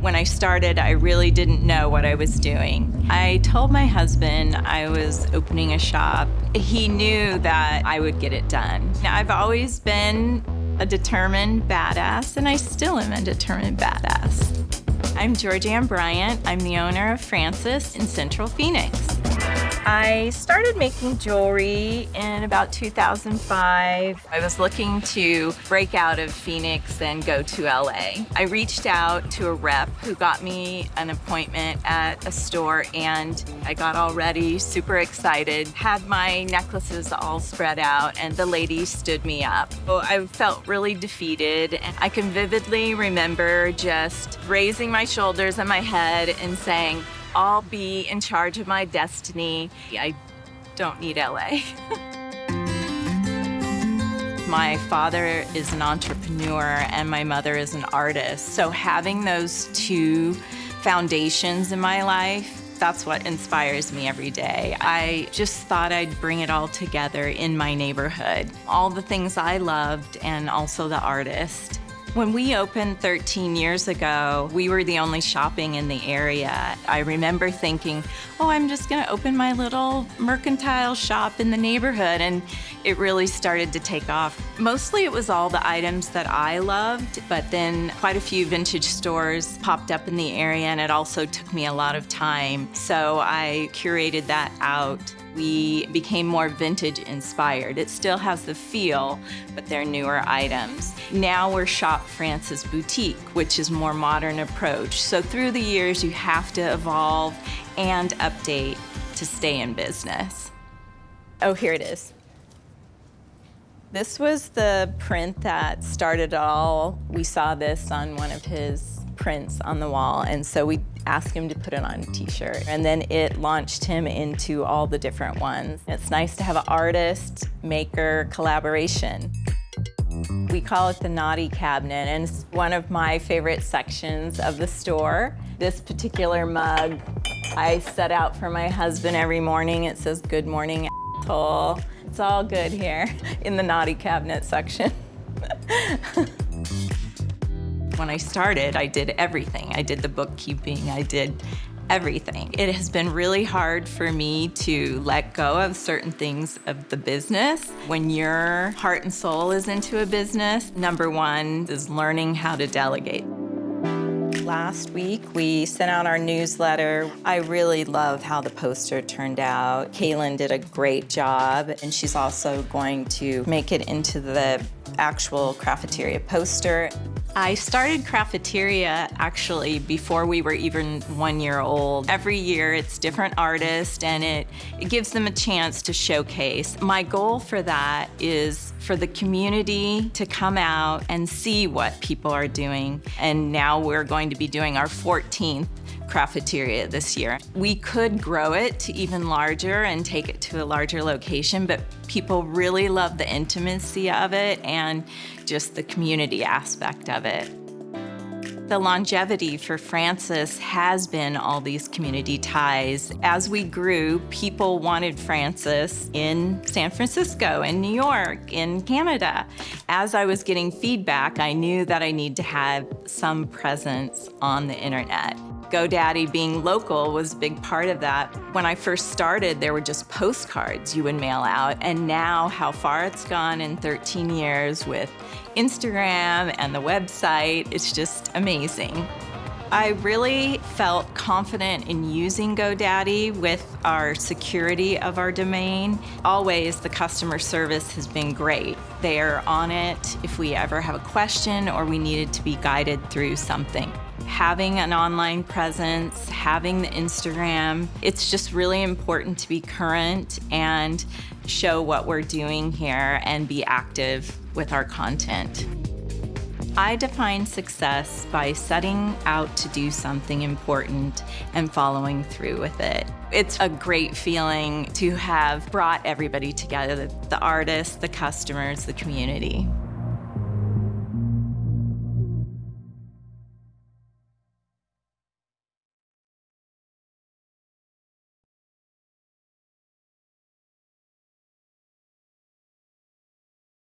When I started, I really didn't know what I was doing. I told my husband I was opening a shop. He knew that I would get it done. Now, I've always been a determined badass, and I still am a determined badass. I'm Georgianne Bryant. I'm the owner of Francis in Central Phoenix. I started making jewelry in about 2005. I was looking to break out of Phoenix and go to LA. I reached out to a rep who got me an appointment at a store and I got all ready, super excited, had my necklaces all spread out and the lady stood me up. So I felt really defeated and I can vividly remember just raising my shoulders and my head and saying, I'll be in charge of my destiny. I don't need LA. my father is an entrepreneur and my mother is an artist. So having those two foundations in my life, that's what inspires me every day. I just thought I'd bring it all together in my neighborhood. All the things I loved and also the artist. When we opened 13 years ago, we were the only shopping in the area. I remember thinking, oh, I'm just gonna open my little mercantile shop in the neighborhood, and it really started to take off. Mostly it was all the items that I loved, but then quite a few vintage stores popped up in the area, and it also took me a lot of time. So I curated that out we became more vintage inspired. It still has the feel, but they're newer items. Now we're Shop Francis Boutique, which is more modern approach. So through the years, you have to evolve and update to stay in business. Oh, here it is. This was the print that started all. We saw this on one of his prints on the wall, and so we asked him to put it on a t-shirt. And then it launched him into all the different ones. It's nice to have an artist, maker collaboration. We call it the naughty cabinet, and it's one of my favorite sections of the store. This particular mug, I set out for my husband every morning. It says, good morning, asshole. It's all good here in the naughty cabinet section. When I started, I did everything. I did the bookkeeping, I did everything. It has been really hard for me to let go of certain things of the business. When your heart and soul is into a business, number one is learning how to delegate. Last week, we sent out our newsletter. I really love how the poster turned out. Kaylin did a great job, and she's also going to make it into the actual Craftiteria poster. I started Craftiteria actually before we were even one year old. Every year it's different artists and it, it gives them a chance to showcase. My goal for that is for the community to come out and see what people are doing. And now we're going to be doing our 14th Craftiteria this year. We could grow it to even larger and take it to a larger location, but people really love the intimacy of it and just the community aspect of it. The longevity for Francis has been all these community ties. As we grew, people wanted Francis in San Francisco, in New York, in Canada. As I was getting feedback, I knew that I need to have some presence on the internet. GoDaddy being local was a big part of that. When I first started, there were just postcards you would mail out, and now how far it's gone in 13 years with Instagram and the website, it's just amazing. I really felt confident in using GoDaddy with our security of our domain. Always the customer service has been great. They are on it if we ever have a question or we needed to be guided through something having an online presence, having the Instagram, it's just really important to be current and show what we're doing here and be active with our content. I define success by setting out to do something important and following through with it. It's a great feeling to have brought everybody together, the artists, the customers, the community.